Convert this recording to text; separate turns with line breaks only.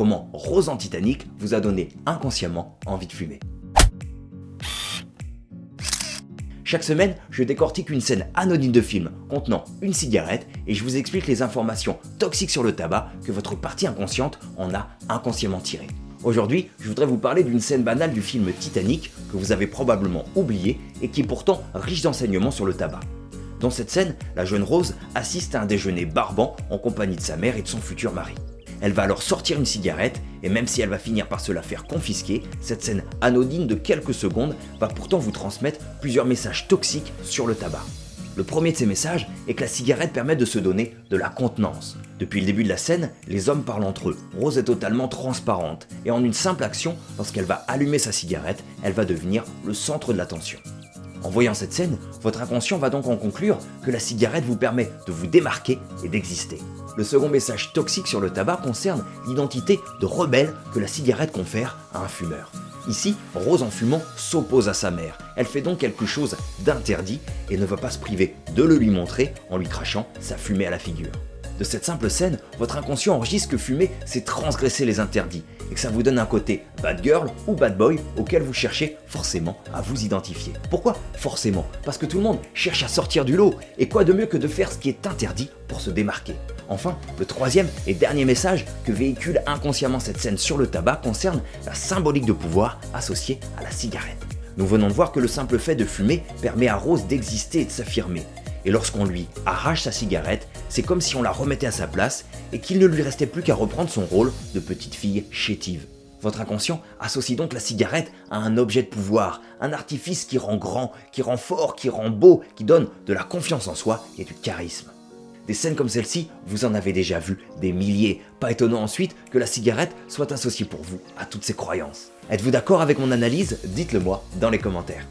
comment Rose en Titanic vous a donné inconsciemment envie de fumer. Chaque semaine, je décortique une scène anonyme de film contenant une cigarette et je vous explique les informations toxiques sur le tabac que votre partie inconsciente en a inconsciemment tirées. Aujourd'hui, je voudrais vous parler d'une scène banale du film Titanic que vous avez probablement oublié et qui est pourtant riche d'enseignements sur le tabac. Dans cette scène, la jeune Rose assiste à un déjeuner barbant en compagnie de sa mère et de son futur mari. Elle va alors sortir une cigarette et même si elle va finir par se la faire confisquer, cette scène anodine de quelques secondes va pourtant vous transmettre plusieurs messages toxiques sur le tabac. Le premier de ces messages est que la cigarette permet de se donner de la contenance. Depuis le début de la scène, les hommes parlent entre eux. Rose est totalement transparente et en une simple action, lorsqu'elle va allumer sa cigarette, elle va devenir le centre de l'attention. En voyant cette scène, votre inconscient va donc en conclure que la cigarette vous permet de vous démarquer et d'exister. Le second message toxique sur le tabac concerne l'identité de rebelle que la cigarette confère à un fumeur. Ici, Rose en fumant s'oppose à sa mère. Elle fait donc quelque chose d'interdit et ne va pas se priver de le lui montrer en lui crachant sa fumée à la figure. De cette simple scène, votre inconscient enregistre que fumer, c'est transgresser les interdits et que ça vous donne un côté bad girl ou bad boy auquel vous cherchez forcément à vous identifier. Pourquoi Forcément, parce que tout le monde cherche à sortir du lot et quoi de mieux que de faire ce qui est interdit pour se démarquer? Enfin, le troisième et dernier message que véhicule inconsciemment cette scène sur le tabac concerne la symbolique de pouvoir associée à la cigarette. Nous venons de voir que le simple fait de fumer permet à Rose d'exister et de s'affirmer et lorsqu'on lui arrache sa cigarette, c'est comme si on la remettait à sa place et qu'il ne lui restait plus qu'à reprendre son rôle de petite fille chétive. Votre inconscient associe donc la cigarette à un objet de pouvoir, un artifice qui rend grand, qui rend fort, qui rend beau, qui donne de la confiance en soi et du charisme. Des scènes comme celle-ci, vous en avez déjà vu des milliers. Pas étonnant ensuite que la cigarette soit associée pour vous à toutes ces croyances. Êtes-vous d'accord avec mon analyse? Dites-le moi dans les commentaires.